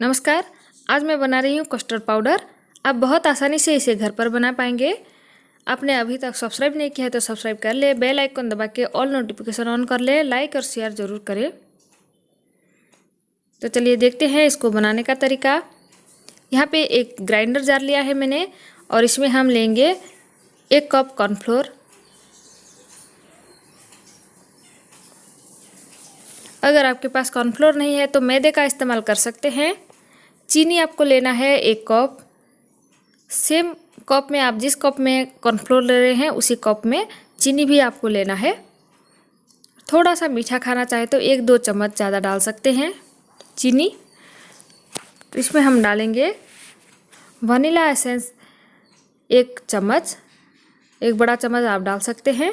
नमस्कार, आज मैं बना रही हूँ कस्टर्ड पाउडर आप बहुत आसानी से इसे घर पर बना पाएँगे। आपने अभी तक सब्सक्राइब नहीं किया है तो सब्सक्राइब कर ले बेल आइकन दबा के ऑल नोटिफिकेशन ऑन कर ले लाइक और शेयर ज़रूर करें। तो चलिए देखते हैं इसको बनाने का तरीका। यहाँ पे एक ग्राइंडर जार लिया है मैंने और इसमें हम लेंगे एक कप कॉर्नफ्लोर अगर आपके पास कॉर्नफ्लोर नहीं है तो मैदे का इस्तेमाल कर सकते हैं। चीनी आपको लेना है एक कप। सेम कप में आप जिस कप में कॉर्नफ्लोर ले रहे हैं, उसी कप में चीनी भी आपको लेना है। थोड़ा सा मीठा खाना चाहे तो एक दो चम्मच ज़्यादा डाल सकते हैं चीनी। इसमें हम डालेंगे वनीला एसेंस एक चम्मच। एक बड़ा चम्मच आप डाल सकते हैं।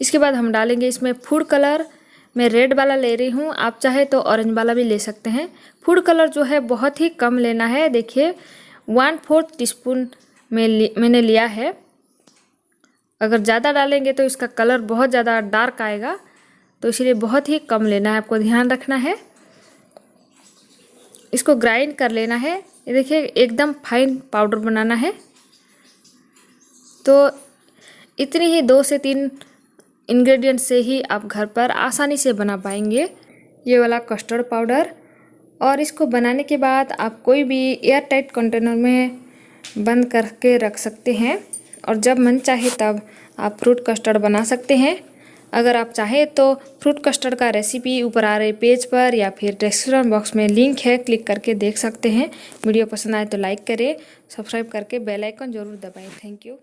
इसके बाद हम डालेंगे इसमें फ़ूड कलर। मैं रेड वाला ले रही हूँ, आप चाहे तो ऑरेंज वाला भी ले सकते हैं। फ़ूड कलर जो है बहुत ही कम लेना है। देखिए वन फोर्थ टी स्पून में मैंने लिया है। अगर ज़्यादा डालेंगे तो इसका कलर बहुत ज़्यादा डार्क आएगा। तो इसलिए बहुत ही कम लेना है, आपको ध्यान रखना है। इसको ग्राइंड कर लेना है। ये देखिए, एकदम फाइन पाउडर बनाना है। तो इतनी ही दो से तीन इंग्रेडिएंट से ही आप घर पर आसानी से बना पाएँगे। ये वाला कस्टर्ड पाउडर और इसको बनाने के बाद आप कोई भी एयर टाइट कंटेनर में बंद करके रख सकते हैं और जब मन चाहे तब आप फ्रूट कस्टर्ड बना सकते हैं। अगर आप चाहें तो फ्रूट कस्टर्ड का रेसिपी ऊपर आ रहे पेज पर या फिर डिस्क्रिप्शन बॉक्स में लिंक है क्लिक करके देख सकते हैं। वीडियो पसंद आए तो लाइक करें सब्सक्राइब करके बेल आइकन ज़रूर दबाएँ। Thank you